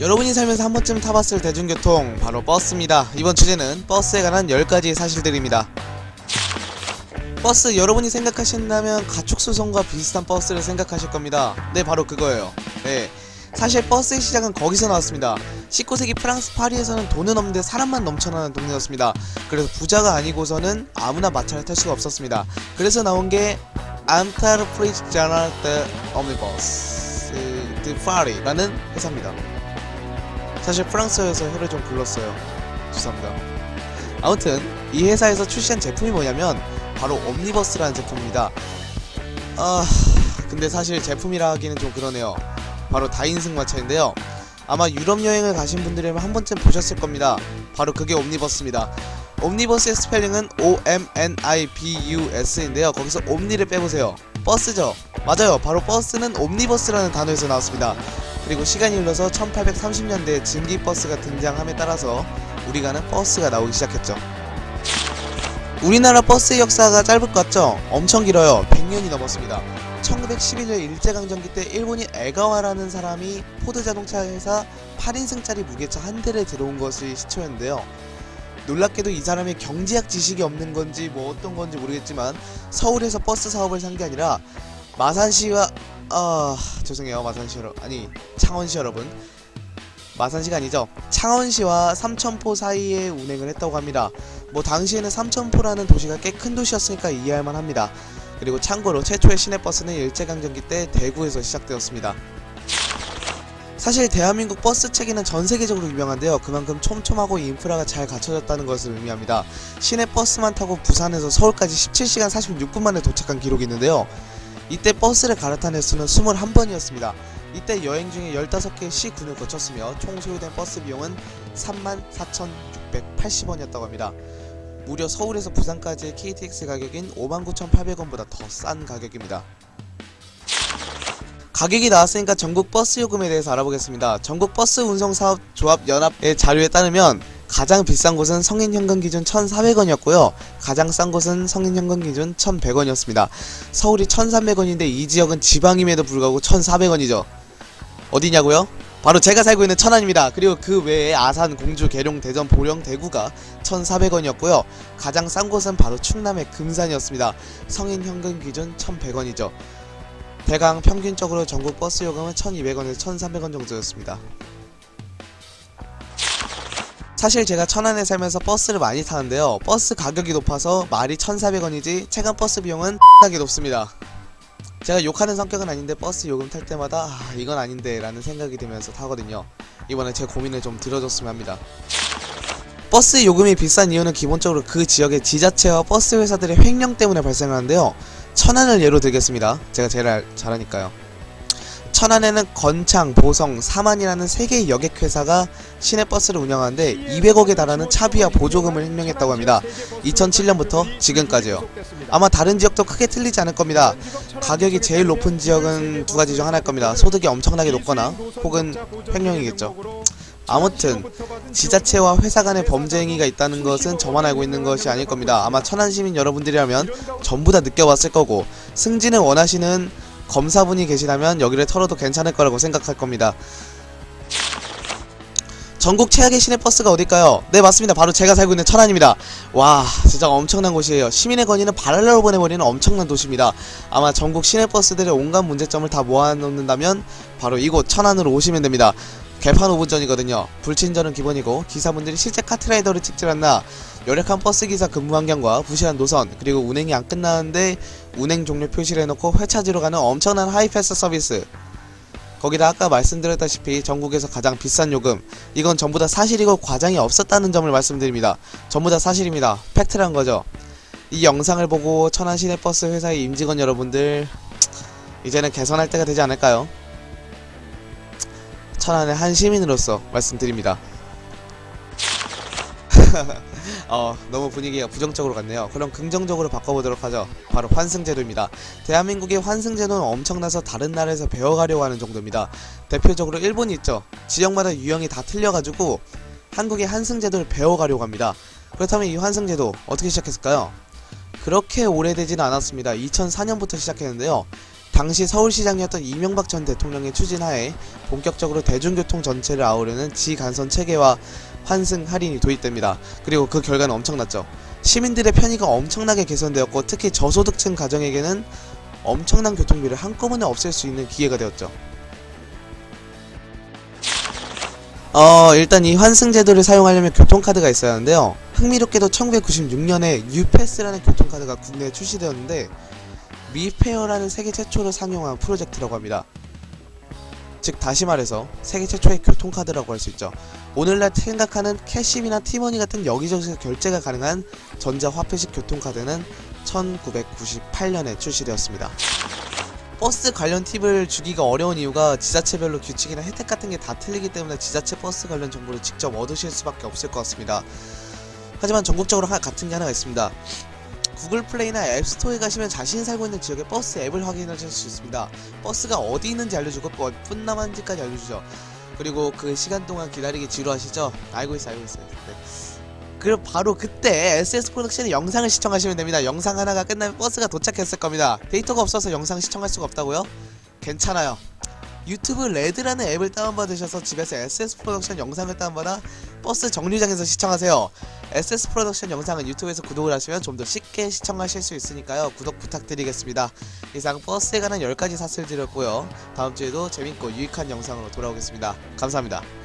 여러분이 살면서 한 번쯤 타봤을 대중교통 바로 버스입니다. 이번 주제는 버스에 관한 10가지 사실들입니다. 버스 여러분이 생각하신다면 가축수송과 비슷한 버스를 생각하실 겁니다. 네 바로 그거예요. 네 사실 버스의 시작은 거기서 나왔습니다. 19세기 프랑스 파리에서는 돈은 없는데 사람만 넘쳐나는 동네였습니다. 그래서 부자가 아니고서는 아무나 마차를 탈 수가 없었습니다. 그래서 나온 게 Entreprise générale des 옴니버스 드 파리라는 회사입니다. 사실 프랑스어에서 혀를 좀 굴렀어요. 죄송합니다. 아무튼 이 회사에서 출시한 제품이 뭐냐면 바로 옴니버스라는 제품입니다. 아 근데 사실 제품이라 하기는 좀 그러네요. 바로 다인승 마차인데요. 아마 유럽 여행을 가신 분들이면 한 번쯤 보셨을 겁니다. 바로 그게 옴니버스입니다. 옴니버스의 스펠링은 O-M-N-I-B-U-S인데요. 거기서 옴니를 빼보세요. 버스죠? 맞아요. 바로 버스는 옴니버스라는 단어에서 나왔습니다. 그리고 시간이 흘러서 1830년대에 증기버스가 등장함에 따라서 우리가 아는 버스가 나오기 시작했죠. 우리나라 버스의 역사가 짧을 것 같죠? 엄청 길어요. 100년이 넘었습니다. 1911년 일제강점기 때 일본인 에가와라는 사람이 포드 자동차 회사 8인승짜리 무개차 한 대를 들어온 것이 시초였는데요. 놀랍게도 이 사람이 경제학 지식이 없는 건지 뭐 어떤 건지 모르겠지만 서울에서 버스 사업을 산 게 아니라 마산시와 아 죄송해요 마산시 여러분 아니 창원시 여러분 마산시가 아니죠 창원시와 삼천포 사이에 운행을 했다고 합니다 뭐 당시에는 삼천포라는 도시가 꽤 큰 도시였으니까 이해할만 합니다 그리고 참고로 최초의 시내버스는 일제강점기 때 대구에서 시작되었습니다 사실 대한민국 버스 체계는 전 세계적으로 유명한데요. 그만큼 촘촘하고 인프라가 잘 갖춰졌다는 것을 의미합니다. 시내 버스만 타고 부산에서 서울까지 17시간 46분 만에 도착한 기록이 있는데요. 이때 버스를 갈아탄 횟수는 21번이었습니다. 이때 여행 중에 15개의 시군을 거쳤으며 총 소요된 버스 비용은 34,680원이었다고 합니다. 무려 서울에서 부산까지의 KTX 가격인 59,800원보다 더 싼 가격입니다. 가격이 나왔으니까 전국 버스 요금에 대해서 알아보겠습니다. 전국 버스 운송 사업 조합 연합의 자료에 따르면 가장 비싼 곳은 성인 현금 기준 1,400원이었고요. 가장 싼 곳은 성인 현금 기준 1,100원이었습니다. 서울이 1,300원인데 이 지역은 지방임에도 불구하고 1,400원이죠. 어디냐고요? 바로 제가 살고 있는 천안입니다. 그리고 그 외에 아산, 공주, 계룡, 대전, 보령, 대구가 1,400원이었고요. 가장 싼 곳은 바로 충남의 금산이었습니다. 성인 현금 기준 1,100원이죠. 대강 평균적으로 전국 버스 요금은 1200원에서 1300원 정도였습니다. 사실 제가 천안에 살면서 버스를 많이 타는데요. 버스 가격이 높아서 말이 1400원이지 체감 버스 비용은 X하게 높습니다. 제가 욕하는 성격은 아닌데 버스 요금 탈 때마다 아, 이건 아닌데 라는 생각이 들면서 타거든요. 이번에 제 고민을 좀 들어줬으면 합니다. 버스 요금이 비싼 이유는 기본적으로 그 지역의 지자체와 버스 회사들의 횡령 때문에 발생하는데요. 천안을 예로 들겠습니다. 제가 제일 알- 잘하니까요. 천안에는 건창, 보성, 삼안이라는 세 개의 여객 회사가 시내버스를 운영하는데 200억에 달하는 차비와 보조금을 횡령했다고 합니다. 2007년부터 지금까지요. 아마 다른 지역도 크게 틀리지 않을 겁니다. 가격이 제일 높은 지역은 두 가지 중 하나일 겁니다. 소득이 엄청나게 높거나 혹은 횡령이겠죠. 아무튼 지자체와 회사 간의 범죄 행위가 있다는 것은 저만 알고 있는 것이 아닐 겁니다. 아마 천안 시민 여러분들이라면 전부 다 느껴봤을 거고 승진을 원하시는 검사분이 계시다면 여기를 털어도 괜찮을 거라고 생각할 겁니다. 전국 최악의 시내버스가 어딜까요? 네 맞습니다. 바로 제가 살고 있는 천안입니다. 와 진짜 엄청난 곳이에요. 시민의 건의는 발할라로 보내버리는 엄청난 도시입니다. 아마 전국 시내버스들의 온갖 문제점을 다 모아놓는다면 바로 이곳 천안으로 오시면 됩니다. 개판 5분 전이거든요. 불친절은 기본이고 기사분들이 실제 카트라이더를 찍질 않나 열악한 버스 기사 근무 환경과 부실한 노선 그리고 운행이 안 끝나는데 운행 종료 표시를 해놓고 회차지로 가는 엄청난 하이패스 서비스 거기다 아까 말씀드렸다시피 전국에서 가장 비싼 요금 이건 전부 다 사실이고 과장이 없었다는 점을 말씀드립니다. 전부 다 사실입니다. 팩트란 거죠. 이 영상을 보고 천안 시내버스 회사의 임직원 여러분들 이제는 개선할 때가 되지 않을까요? 천안의 한 시민으로서 말씀드립니다. 어, 너무 분위기가 부정적으로 갔네요. 그럼 긍정적으로 바꿔보도록 하죠. 바로 환승제도입니다. 대한민국의 환승제도는 엄청나서 다른 나라에서 배워가려고 하는 정도입니다. 대표적으로 일본이 있죠. 지역마다 유형이 다 틀려가지고 한국의 환승제도를 배워가려고 합니다. 그렇다면 이 환승제도 어떻게 시작했을까요? 그렇게 오래되지는 않았습니다. 2004년부터 시작했는데요. 당시 서울시장이었던 이명박 전 대통령의 추진하에 본격적으로 대중교통 전체를 아우르는 지간선 체계와 환승 할인이 도입됩니다. 그리고 그 결과는 엄청났죠. 시민들의 편의가 엄청나게 개선되었고 특히 저소득층 가정에게는 엄청난 교통비를 한꺼번에 없앨 수 있는 기회가 되었죠. 어 일단 이 환승 제도를 사용하려면 교통카드가 있어야 하는데요. 흥미롭게도 1996년에 뉴패스라는 교통카드가 국내에 출시되었는데 미페어라는 세계 최초로 상용한 프로젝트라고 합니다. 즉 다시 말해서 세계 최초의 교통카드라고 할 수 있죠. 오늘날 생각하는 캐시비나 티머니 같은 여기저기서 결제가 가능한 전자화폐식 교통카드는 1998년에 출시되었습니다. 버스 관련 팁을 주기가 어려운 이유가 지자체별로 규칙이나 혜택 같은 게 다 틀리기 때문에 지자체 버스 관련 정보를 직접 얻으실 수밖에 없을 것 같습니다. 하지만 전국적으로 하- 같은 게 하나가 있습니다. 구글 플레이나 앱스토어에 가시면 자신이 살고 있는 지역의 버스 앱을 확인하실 수 있습니다. 버스가 어디 있는지 알려주고 몇 분 남았는지까지 알려주죠. 그리고 그 시간 동안 기다리기 지루하시죠? 알고 있어 알고 있어요. 네. 그리고 바로 그때 SS 프로덕션의 영상을 시청하시면 됩니다. 영상 하나가 끝나면 버스가 도착했을 겁니다. 데이터가 없어서 영상 시청할 수가 없다고요? 괜찮아요. 유튜브 레드라는 앱을 다운받으셔서 집에서 SS 프로덕션 영상을 다운받아 버스 정류장에서 시청하세요. SS 프로덕션 영상은 유튜브에서 구독을 하시면 좀 더 쉽게 시청하실 수 있으니까요. 구독 부탁드리겠습니다. 이상 버스에 관한 10가지 사실 드렸고요. 다음 주에도 재밌고 유익한 영상으로 돌아오겠습니다. 감사합니다.